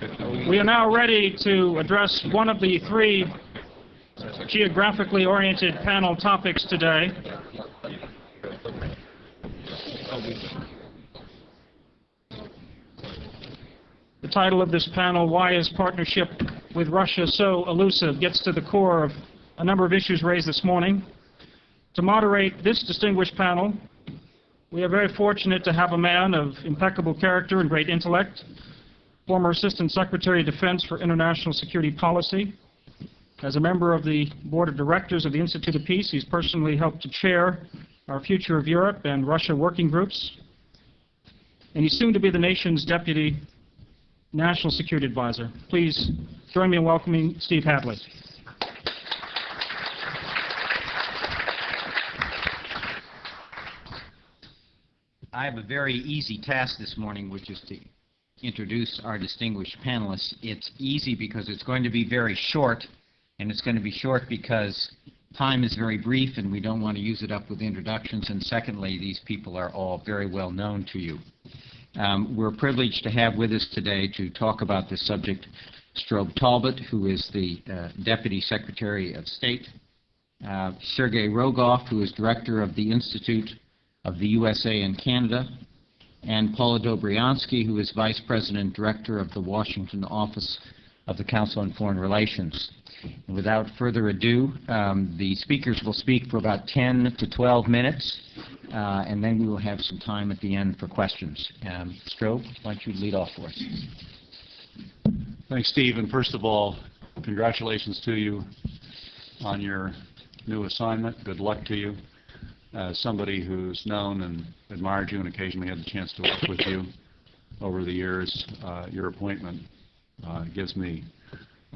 We are now ready to address one of the three geographically oriented panel topics today. The title of this panel, Why is Partnership with Russia So Elusive, gets to the core of a number of issues raised this morning. To moderate this distinguished panel, we are very fortunate to have a man of impeccable character and great intellect, former Assistant Secretary of Defense for International Security Policy. As a member of the Board of Directors of the Institute of Peace, he's personally helped to chair our Future of Europe and Russia working groups. And he's soon to be the nation's Deputy National Security Advisor. Please join me in welcoming Steve Hadley. I have a very easy task this morning, which is to introduce our distinguished panelists. It's easy because it's going to be very short, and it's going to be short because time is very brief and we don't want to use it up with introductions, and secondly, these people are all very well known to you. Um, we're privileged to have with us today to talk about this subject Strobe Talbott, who is the uh, Deputy Secretary of State, uh, Sergei Rogov, who is Director of the Institute of the USA and Canada, and Paula Dobriansky, who is Vice President and Director of the Washington Office of the Council on Foreign Relations. And without further ado, um, the speakers will speak for about 10 to 12 minutes, uh, and then we will have some time at the end for questions. Um, Strobe, why don't you lead off for us? Thanks, Steve. And first of all, congratulations to you on your new assignment. Good luck to you as somebody who's known and admired you and occasionally had the chance to work with you over the years, uh, your appointment uh, gives me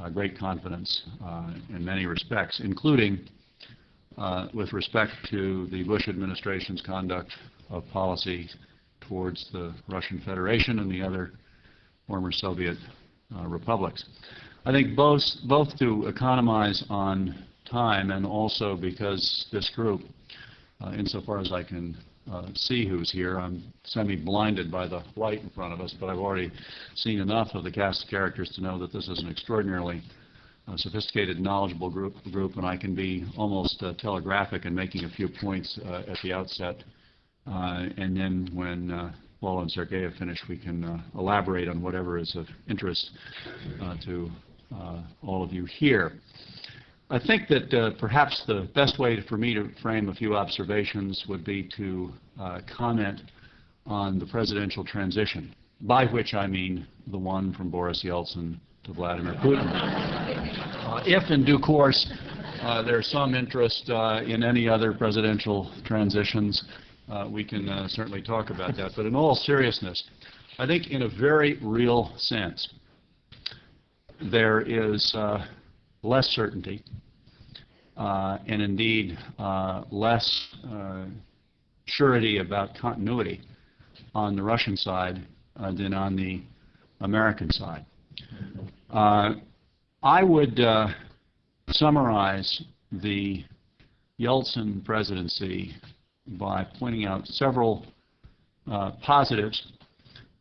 uh, great confidence uh, in many respects, including uh, with respect to the Bush administration's conduct of policy towards the Russian Federation and the other former Soviet uh, republics. I think both, both to economize on time and also because this group uh, insofar as I can uh, see who's here. I'm semi-blinded by the light in front of us, but I've already seen enough of the cast of characters to know that this is an extraordinarily uh, sophisticated, knowledgeable group, group, and I can be almost uh, telegraphic in making a few points uh, at the outset. Uh, and then when uh, Paul and Sergei have finished, we can elaborate on whatever is of interest to all of you here. I think that uh, perhaps the best way for me to frame a few observations would be to uh, comment on the presidential transition, by which I mean the one from Boris Yeltsin to Vladimir Putin. Uh, if in due course uh, there's some interest uh, in any other presidential transitions, uh, we can certainly talk about that. But in all seriousness, I think in a very real sense, there is less certainty, uh, and indeed uh, less uh, surety about continuity on the Russian side uh, than on the American side. Uh, I would uh, summarize the Yeltsin presidency by pointing out several positives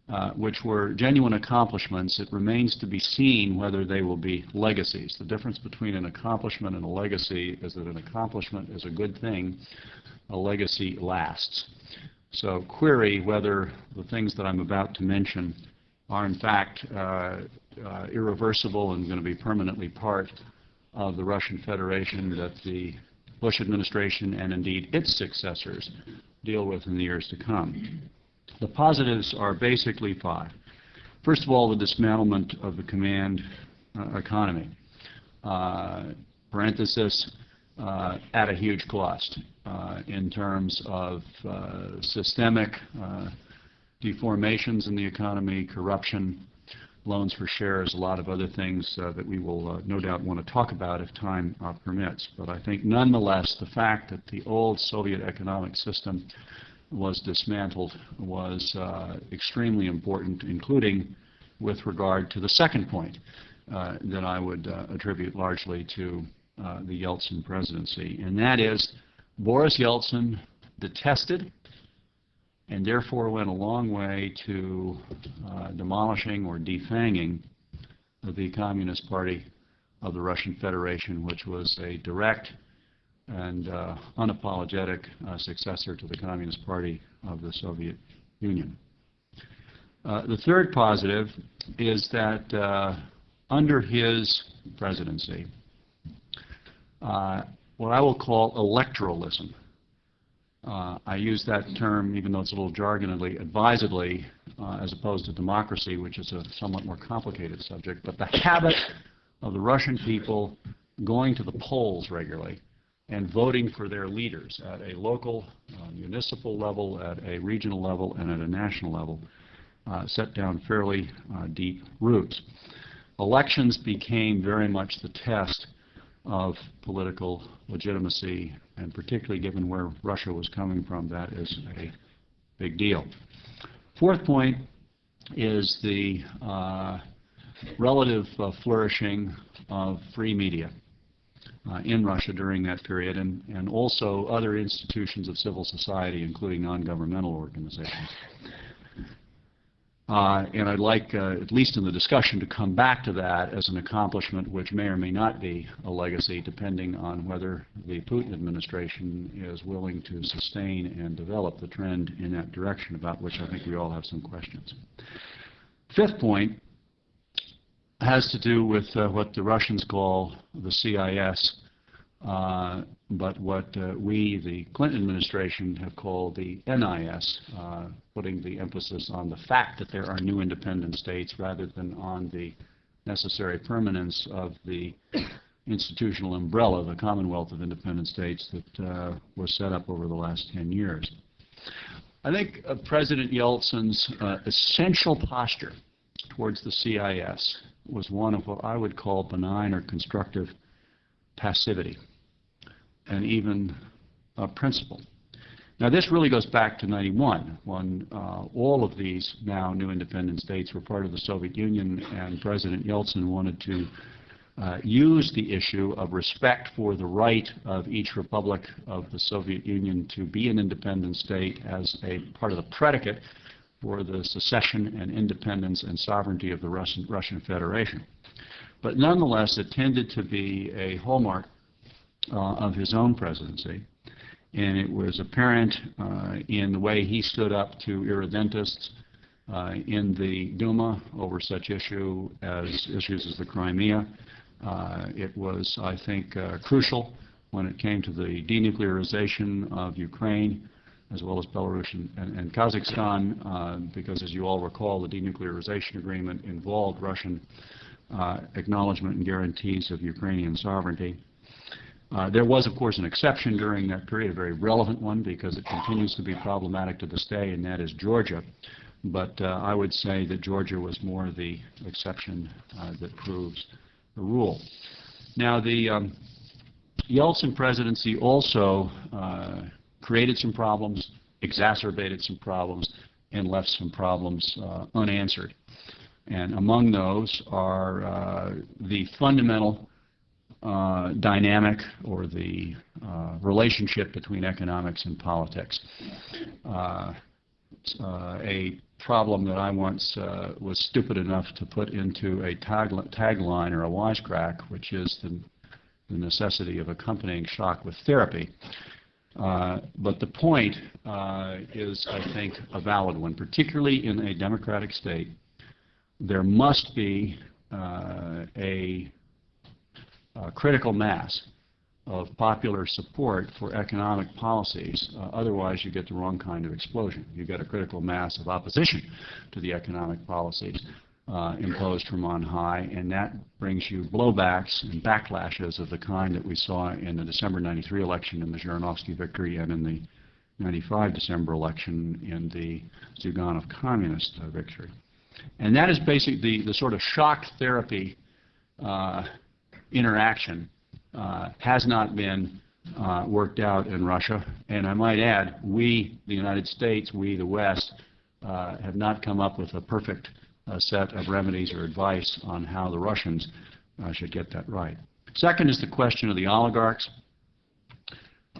uh, which were genuine accomplishments. It remains to be seen whether they will be legacies. The difference between an accomplishment and a legacy is that an accomplishment is a good thing, a legacy lasts. So query whether the things that I'm about to mention are in fact uh, uh, irreversible and going to be permanently part of the Russian Federation that the Bush administration and indeed its successors deal with in the years to come. The positives are basically five. First of all, the dismantlement of the command uh, economy. Uh, parenthesis, uh, at a huge cost uh, in terms of uh, systemic uh, deformations in the economy, corruption, loans for shares, a lot of other things that we will no doubt want to talk about if time permits. But I think nonetheless the fact that the old Soviet economic system was dismantled was uh, extremely important, including with regard to the second point uh, that I would uh, attribute largely to uh, the Yeltsin presidency, and that is Boris Yeltsin detested and therefore went a long way to uh, demolishing or defanging the Communist Party of the Russian Federation, which was a direct and uh, unapologetic uh, successor to the Communist Party of the Soviet Union. Uh, the third positive is that uh, under his presidency, uh, what I will call electoralism, uh, I use that term, even though it's a little jargonly, advisedly, as opposed to democracy, which is a somewhat more complicated subject, but the habit of the Russian people going to the polls regularly and voting for their leaders at a local, uh, municipal level, at a regional level, and at a national level, uh, set down fairly uh, deep roots. Elections became very much the test of political legitimacy, and particularly given where Russia was coming from, that is a big deal. Fourth point is the uh, relative uh, flourishing of free media in Russia during that period, and, and also other institutions of civil society, including non-governmental organizations. Uh, and I'd like, uh, at least in the discussion, to come back to that as an accomplishment which may or may not be a legacy, depending on whether the Putin administration is willing to sustain and develop the trend in that direction, about which I think we all have some questions. Fifth point has to do with uh, what the Russians call the CIS, uh, but what uh, we, the Clinton administration, have called the NIS, uh, putting the emphasis on the fact that there are new independent states rather than on the necessary permanence of the institutional umbrella, the Commonwealth of Independent States that uh, was set up over the last 10 years. I think uh, President Yeltsin's essential posture towards the CIS was one of what I would call benign or constructive passivity and even uh, principle. Now, this really goes back to 91, when uh, all of these now new independent states were part of the Soviet Union, and President Yeltsin wanted to uh, use the issue of respect for the right of each republic of the Soviet Union to be an independent state as a part of the predicate for the secession and independence and sovereignty of the Russian, Russian Federation. But nonetheless, it tended to be a hallmark uh, of his own presidency. And it was apparent uh, in the way he stood up to irredentists uh, in the Duma over such issue as issues as the Crimea. Uh, it was, I think, uh, crucial when it came to the denuclearization of Ukraine as well as Belarus and, and, Kazakhstan, uh, because as you all recall, the denuclearization agreement involved Russian acknowledgement and guarantees of Ukrainian sovereignty. Uh, there was, of course, an exception during that period, a very relevant one, because it continues to be problematic to this day, and that is Georgia. But uh, I would say that Georgia was more the exception uh, that proves the rule. Now, the um, Yeltsin presidency also uh, created some problems, exacerbated some problems, and left some problems uh, unanswered. And among those are uh, the fundamental uh, dynamic or the uh, relationship between economics and politics. Uh, uh a problem that I once was stupid enough to put into a tagline or a wisecrack, which is the, the necessity of accompanying shock with therapy. Uh, but the point is, I think, a valid one, particularly in a democratic state. There must be a uh, critical mass of popular support for economic policies. Uh, otherwise, you get the wrong kind of explosion. You get a critical mass of opposition to the economic policies uh, imposed from on high, and that brings you blowbacks and backlashes of the kind that we saw in the December 93 election in the Zhirinovsky victory and in the 95 December election in the Zyuganov communist uh, victory. And that is basically the, the sort of shock therapy uh, interaction uh, has not been uh, worked out in Russia. And I might add, we, the United States, we, the West, uh, have not come up with a perfect set of remedies or advice on how the Russians uh, should get that right. Second is the question of the oligarchs,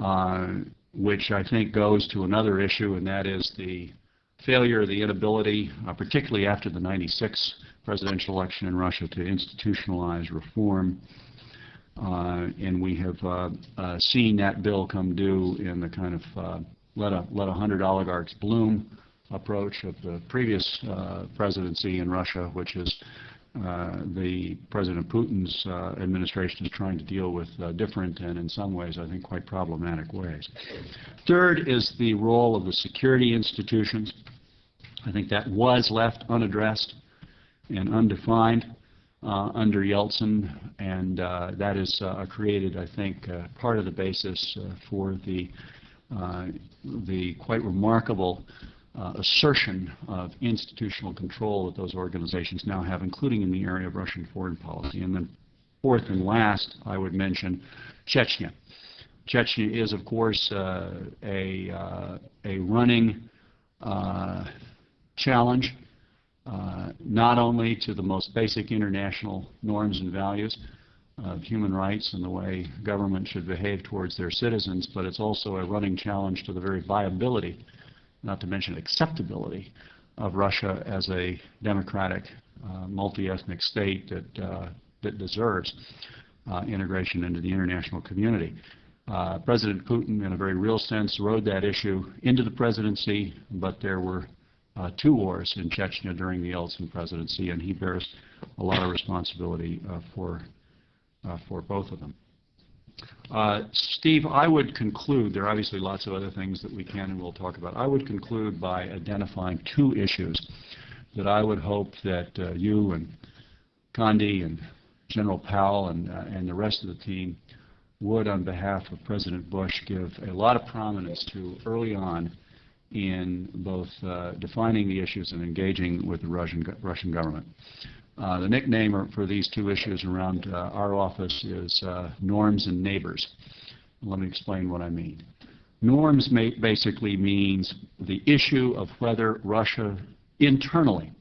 uh, which I think goes to another issue, and that is the failure, the inability, particularly after the 96 presidential election in Russia to institutionalize reform. Uh, And we have uh, uh, seen that bill come due in the kind of uh, let a let a hundred oligarchs bloom approach of the previous uh, presidency in Russia, which is uh, the President Putin's uh, administration is trying to deal with uh, different and in some ways, I think, quite problematic ways. Third is the role of the security institutions. I think that was left unaddressed and undefined uh, under Yeltsin, and uh, that has created, I think, part of the basis for the the quite remarkable uh, assertion of institutional control that those organizations now have, including in the area of Russian foreign policy. And then fourth and last, I would mention Chechnya. Chechnya is, of course, uh, a, uh, a running uh, challenge, uh, not only to the most basic international norms and values of human rights and the way government should behave towards their citizens, but it's also a running challenge to the very viability not to mention acceptability of Russia as a democratic, uh, multi-ethnic state that, uh, that deserves uh, integration into the international community. Uh, President Putin, in a very real sense, rode that issue into the presidency, but there were uh, two wars in Chechnya during the Yeltsin presidency, and he bears a lot of responsibility uh, for, for both of them. Uh, Steve, I would conclude, there are obviously lots of other things that we can and will talk about. I would conclude by identifying two issues that I would hope that uh, you and Condi and General Powell and, uh, and the rest of the team would, on behalf of President Bush, give a lot of prominence to early on in both uh, defining the issues and engaging with the Russian, Russian government. Uh, The nickname for these two issues around uh, our office is uh, norms and neighbors. Let me explain what I mean. Norms basically means the issue of whether Russia internally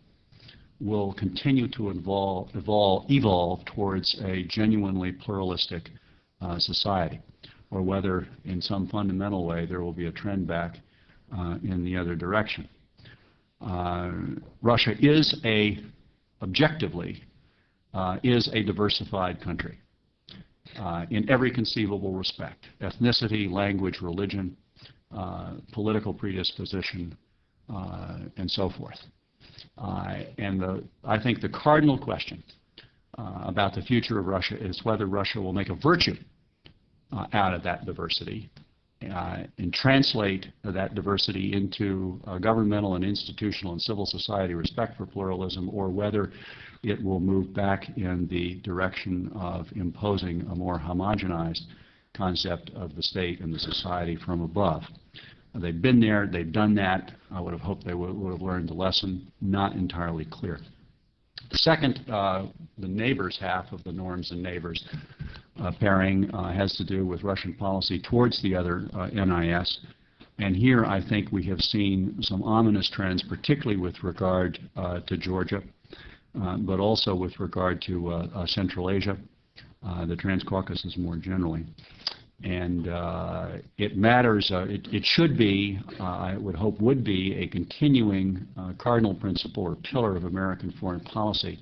will continue to evolve, evolve, evolve towards a genuinely pluralistic uh, society, or whether in some fundamental way there will be a trend back uh, in the other direction. Uh, Russia is a objectively, uh, is a diversified country uh, in every conceivable respect, ethnicity, language, religion, uh, political predisposition, uh, and so forth. Uh, And the, I think the cardinal question uh, about the future of Russia is whether Russia will make a virtue out of that diversity and translate that diversity into uh, governmental and institutional and civil society respect for pluralism, or whether it will move back in the direction of imposing a more homogenized concept of the state and the society from above. Uh, They've been there, they've done that. I would have hoped they would would have learned the lesson, not entirely clear. The second, uh, the neighbors half of the norms and neighbors uh, pairing uh, has to do with Russian policy towards the other uh, NIS. And here I think we have seen some ominous trends, particularly with regard uh, to Georgia, uh, but also with regard to uh, uh, Central Asia, uh, the Transcaucasus more generally. And uh, it matters, uh, it it should be, uh, I would hope would be, a continuing uh, cardinal principle or pillar of American foreign policy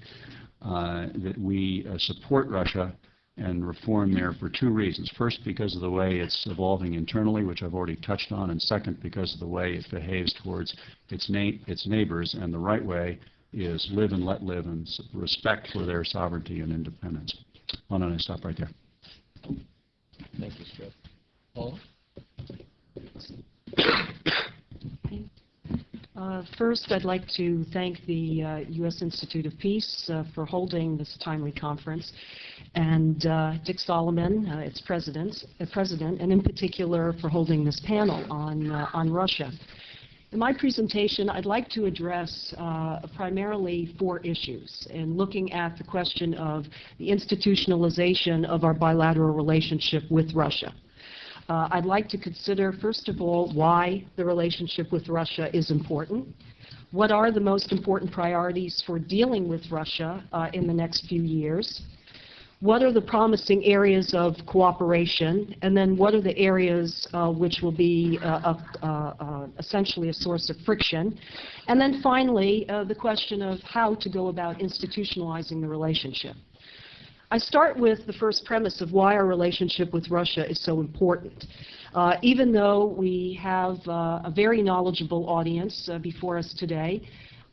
uh, that we uh, support Russia and reform there for two reasons. First, because of the way it's evolving internally, which I've already touched on, and second, because of the way it behaves towards its, na- its neighbors. And the right way is live and let live and respect for their sovereignty and independence. Why don't I stop right there? Thank you, Skip. Paula? Uh, First, I'd like to thank the uh, U.S. Institute of Peace uh, for holding this timely conference, and uh, Dick Solomon, uh, its president, uh, president, and in particular for holding this panel on, on Russia. In my presentation, I'd like to address primarily four issues, and looking at the question of the institutionalization of our bilateral relationship with Russia. Uh, I'd like to consider, first of all, why the relationship with Russia is important. What are the most important priorities for dealing with Russia uh, in the next few years? what are the promising areas of cooperation, and then what are the areas uh, which will be uh, a- uh, uh, essentially a source of friction, and then finally, uh, the question of how to go about institutionalizing the relationship. I start with the first premise of why our relationship with Russia is so important. Uh, even though we have uh, a very knowledgeable audience uh, before us today,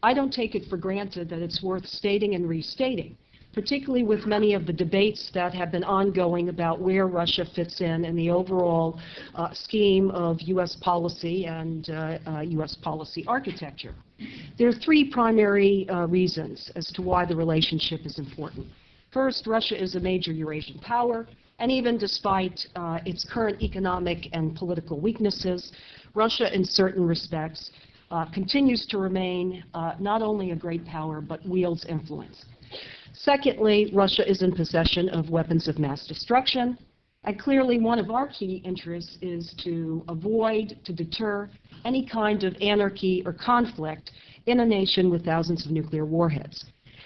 I don't take it for granted that it's worth stating and restating, particularly with many of the debates that have been ongoing about where Russia fits in in the overall uh, scheme of U.S. policy and uh, uh, U.S. policy architecture. There are three primary uh, reasons as to why the relationship is important. First, Russia is a major Eurasian power, and even despite uh, its current economic and political weaknesses, Russia, in certain respects, uh, continues to remain uh, not only a great power, but wields influence. Secondly, Russia is in possession of weapons of mass destruction, and clearly one of our key interests is to avoid, to deter any kind of anarchy or conflict in a nation with thousands of nuclear warheads.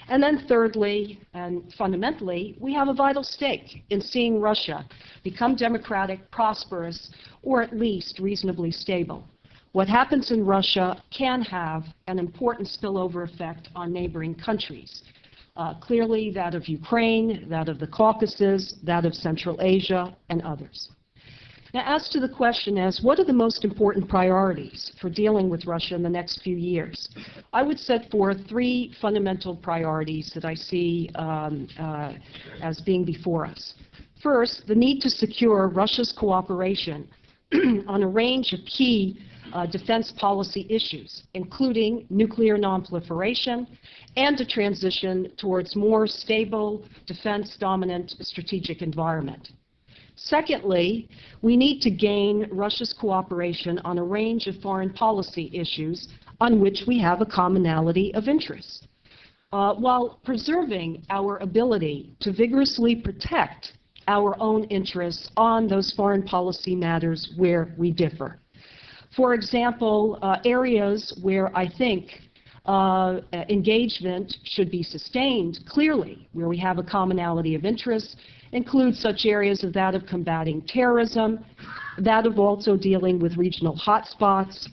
And then thirdly, and fundamentally, we have a vital stake in seeing Russia become democratic, prosperous, or at least reasonably stable. What happens in Russia can have an important spillover effect on neighboring countries. Uh, clearly, that of Ukraine, that of the Caucasus, that of Central Asia, and others. Now, as to the question as what are the most important priorities for dealing with Russia in the next few years, I would set forth three fundamental priorities that I see um, uh, as being before us. First, the need to secure Russia's cooperation on a range of key uh, defense policy issues, including nuclear nonproliferation and a transition towards more stable, defense-dominant strategic environment. Secondly, we need to gain Russia's cooperation on a range of foreign policy issues on which we have a commonality of interest, uh, while preserving our ability to vigorously protect our own interests on those foreign policy matters where we differ. For example, uh, areas where I think uh, engagement should be sustained clearly, where we have a commonality of interests, include such areas as that of combating terrorism, that of also dealing with regional hotspots.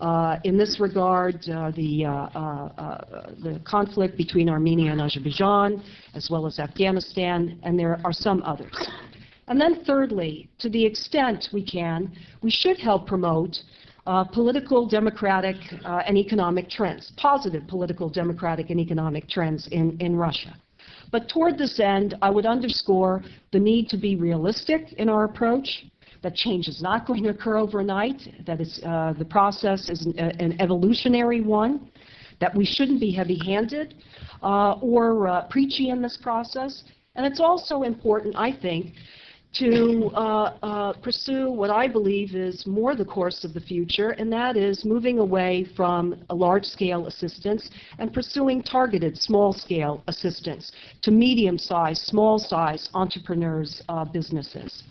Uh, in this regard, uh, the, uh, uh, uh, the conflict between Armenia and Azerbaijan, as well as Afghanistan, and there are some others. And then thirdly, to the extent we can, we should help promote uh, political, democratic, uh, and economic trends, positive political, democratic, and economic trends in, in Russia. But toward this end, I would underscore the need to be realistic in our approach, that change is not going to occur overnight, that uh, the process is an, an, evolutionary one, that we shouldn't be heavy-handed uh, or uh, preachy in this process. And it's also important, I think, to uh, uh, pursue what I believe is more the course of the future, and that is moving away from large-scale assistance and pursuing targeted small-scale assistance to medium-sized, small-sized entrepreneurs' uh, businesses.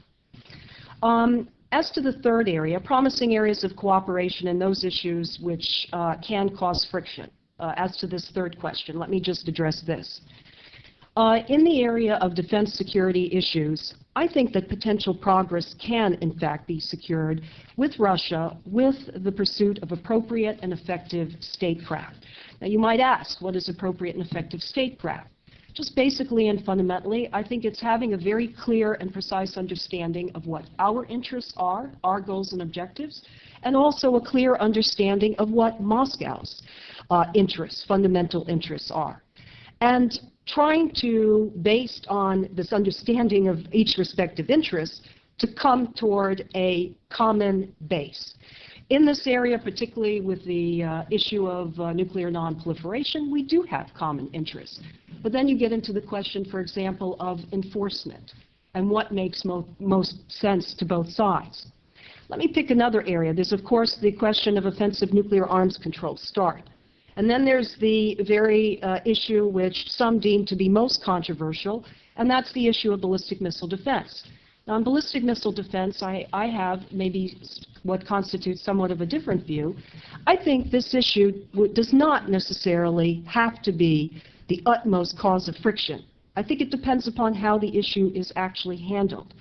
Um, as to the third area, promising areas of cooperation and those issues which uh, can cause friction. Uh, as to this third question, let me just address this. Uh, in the area of defense security issues, I think that potential progress can, in fact, be secured with Russia with the pursuit of appropriate and effective statecraft. Now, you might ask, what is appropriate and effective statecraft? Just basically and fundamentally, I think it's having a very clear and precise understanding of what our interests are, our goals and objectives, and also a clear understanding of what Moscow's uh, interests, fundamental interests are. And trying to, based on this understanding of each respective interest, to come toward a common base. In this area, particularly with the uh, issue of uh, nuclear nonproliferation, we do have common interests. But then you get into the question, for example, of enforcement and what makes mo most sense to both sides. Let me pick another area. There's, of course, the question of offensive nuclear arms control, START. And then there's the very uh, issue which some deem to be most controversial, and that's the issue of ballistic missile defense. Now, on ballistic missile defense, I, I have maybe what constitutes somewhat of a different view. I think this issue does not necessarily have to be the utmost cause of friction I think it depends upon how the issue is actually handled.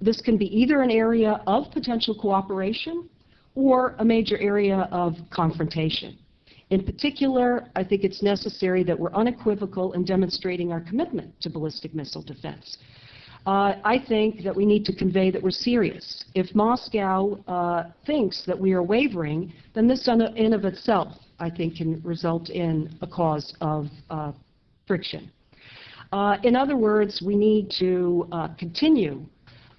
This can be either an area of potential cooperation or a major area of confrontation. In particular, I think it's necessary that we're unequivocal in demonstrating our commitment to ballistic missile defense. Uh, I think that we need to convey that we're serious. If Moscow uh, thinks that we are wavering, then this in of itself, I think, can result in a cause of uh, friction. Uh, in other words, we need to uh, continue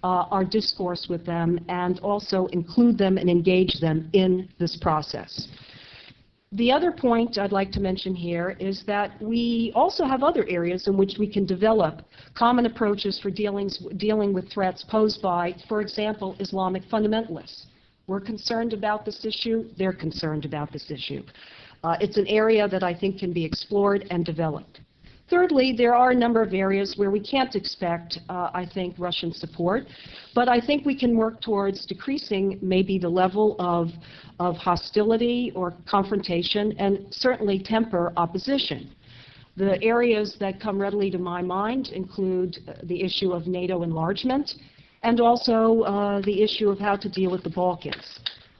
uh, our discourse with them and also include them and engage them in this process. The other point I'd like to mention here is that we also have other areas in which we can develop common approaches for dealings, dealing with threats posed by, for example, Islamic fundamentalists. We're concerned about this issue. They're concerned about this issue. Uh, it's an area that I think can be explored and developed. Thirdly, there are a number of areas where we can't expect, uh, I think, Russian support, but I think we can work towards decreasing maybe the level of, of hostility or confrontation and certainly temper opposition. The areas that come readily to my mind include uh, the issue of NATO enlargement and also uh, the issue of how to deal with the Balkans.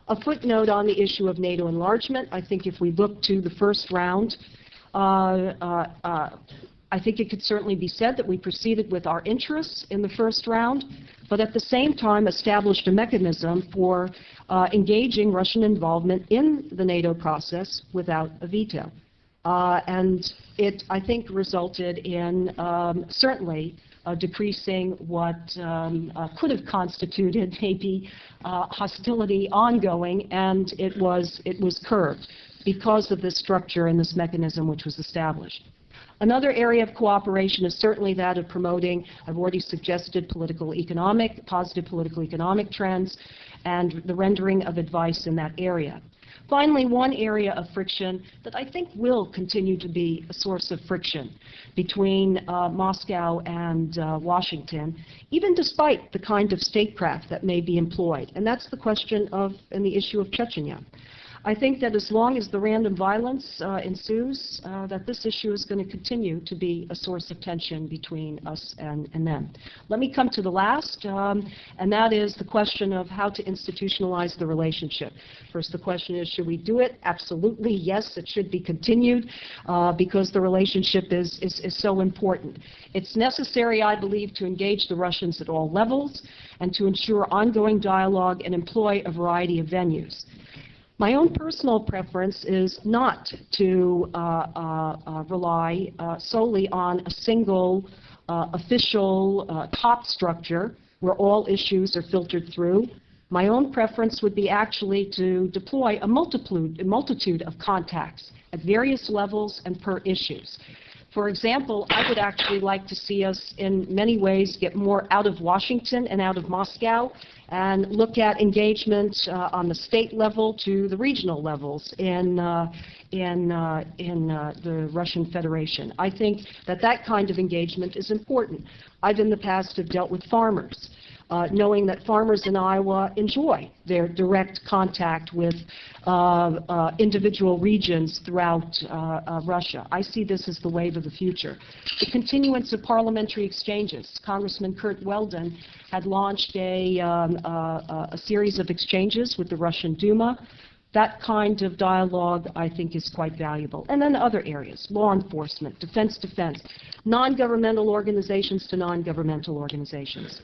A footnote on the issue of NATO enlargement, I think if we look to the first round, I think it could certainly be said that we proceeded with our interests in the first round, but at the same time established a mechanism for uh, engaging Russian involvement in the NATO process without a veto. Uh, and it, I think, resulted in um, certainly uh, decreasing what um, uh, could have constituted maybe uh, hostility ongoing, and it was, it was curbed because of this structure and this mechanism which was established. Another area of cooperation is certainly that of promoting, I've already suggested political economic, positive political economic trends, and the rendering of advice in that area. Finally, one area of friction that I think will continue to be a source of friction between uh, Moscow and uh, Washington, even despite the kind of statecraft that may be employed, and that's the question of and the issue of Chechnya. I think that as long as the random violence uh, ensues, uh, that this issue is going to continue to be a source of tension between us and, and them. Let me come to the last, um, and that is the question of how to institutionalize the relationship. First, the question is, should we do it? Absolutely, yes, it should be continued uh, because the relationship is, is, is so important. It's necessary, I believe, to engage the Russians at all levels and to ensure ongoing dialogue and employ a variety of venues. My own personal preference is not to uh, uh, uh, rely uh, solely on a single uh, official top structure where all issues are filtered through. My own preference would be actually to deploy a multitude, a multitude of contacts at various levels and per issues. For example, I would actually like to see us in many ways get more out of Washington and out of Moscow and look at engagement uh, on the state level to the regional levels in, uh, in, uh, in uh, the Russian Federation. I think that that kind of engagement is important. I've in the past have dealt with farmers uh, knowing that farmers in Iowa enjoy their direct contact with uh, uh, individual regions throughout uh, uh, Russia. I see this as the wave of the future. The continuance of parliamentary exchanges. Congressman Curt Weldon had launched a, um, a series of exchanges with the Russian Duma. That kind of dialogue, I think, is quite valuable. And then other areas, law enforcement, defense defense, non-governmental organizations to non-governmental organizations.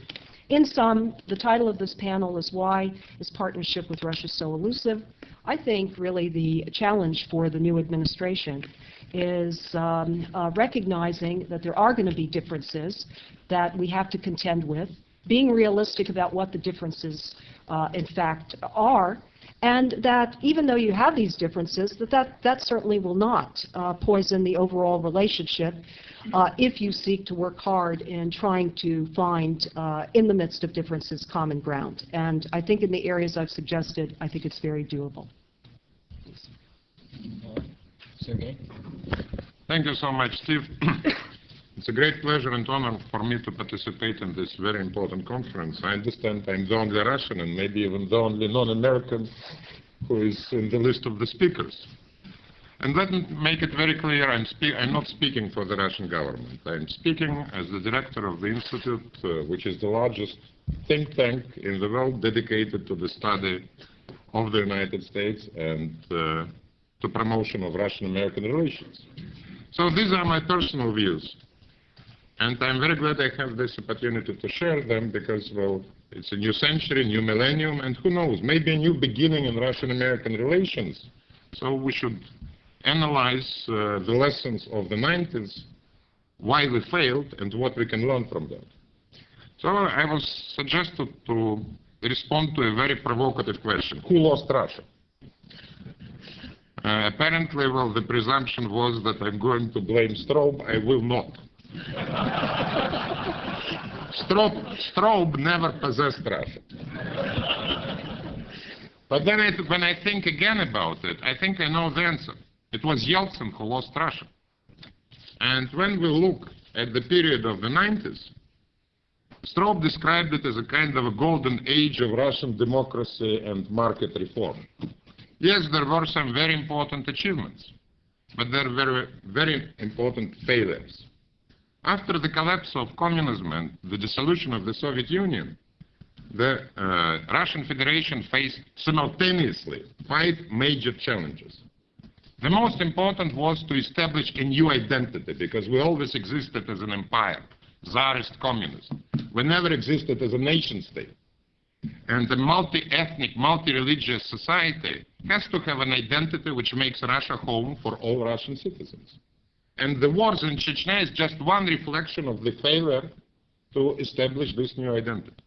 In sum, the title of this panel is Why is Partnership with Russia So Elusive? I think really the challenge for the new administration is um, uh, recognizing that there are going to be differences that we have to contend with, being realistic about what the differences uh, in fact are, and that even though you have these differences, that that, that certainly will not uh, poison the overall relationship uh, if you seek to work hard in trying to find, uh, in the midst of differences, common ground. And I think in the areas I've suggested, I think it's very doable. All right. Sergey? Thank you so much, Steve. It's a great pleasure and honor for me to participate in this very important conference. I understand I'm the only Russian and maybe even the only non-American who is in the list of the speakers. And let me make it very clear, I'm, I'm not speaking for the Russian government. I'm speaking as the director of the institute, uh, which is the largest think tank in the world dedicated to the study of the United States and uh, to promotion of Russian-American relations. So these are my personal views. And I'm very glad I have this opportunity to share them because, well, it's a new century, new millennium, and who knows, maybe a new beginning in Russian-American relations. So we should analyze uh, the lessons of the 90s, why we failed, and what we can learn from them. So I was suggested to respond to a very provocative question. Who lost Russia? Uh, apparently, well, the presumption was that I'm going to blame Strobe. I will not. Strobe, Strobe never possessed Russia. But then I, when I think again about it, I think I know the answer. It was Yeltsin who lost Russia. And when we look at the period of the 90s, Strobe described it as a kind of a golden age of Russian democracy and market reform. Yes, there were some very important achievements, but there were very important failures. After the collapse of communism and the dissolution of the Soviet Union, the uh, Russian Federation faced simultaneously five major challenges. The most important was to establish a new identity because we always existed as an empire, Tsarist communism. We never existed as a nation state. And a multi-ethnic, multi-religious society has to have an identity which makes Russia home for all Russian citizens. And the wars in Chechnya is just one reflection of the failure to establish this new identity.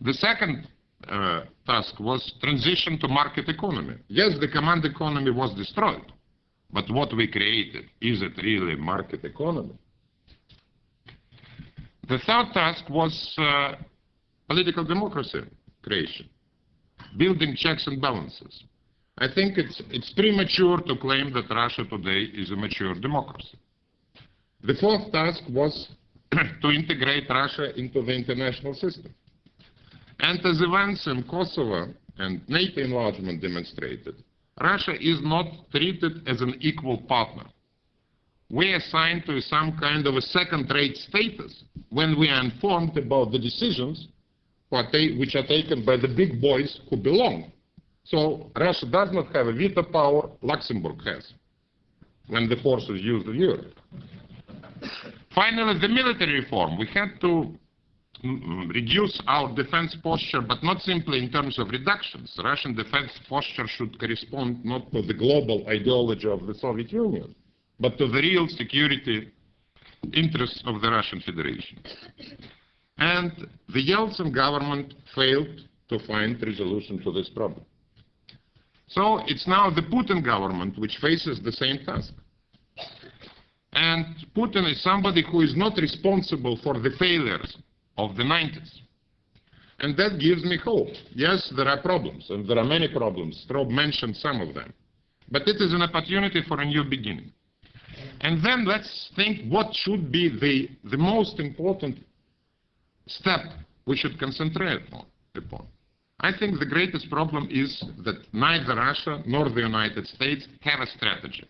The second uh, task was transition to market economy. Yes, the command economy was destroyed, but what we created, is it really market economy? The third task was uh, political democracy creation, building checks and balances. I think it's, it's premature to claim that Russia today is a mature democracy. The fourth task was to integrate Russia into the international system. And as events in Kosovo and NATO enlargement demonstrated, Russia is not treated as an equal partner. We are assigned to some kind of a second-rate status when we are informed about the decisions which are taken by the big boys who belong. So Russia does not have a veto power, Luxembourg has, when the forces use the euro. Finally, the military reform. We had to mm, reduce our defense posture, but not simply in terms of reductions. Russian defense posture should correspond not to the global ideology of the Soviet Union, but to the real security interests of the Russian Federation. And the Yeltsin government failed to find resolution to this problem. So it's now the Putin government which faces the same task. And Putin is somebody who is not responsible for the failures of the 90s. And that gives me hope. Yes, there are problems, and there are many problems. Strobe mentioned some of them. But it is an opportunity for a new beginning. And then let's think what should be the, the most important step we should concentrate on, upon. I think the greatest problem is that neither Russia nor the United States have a strategy.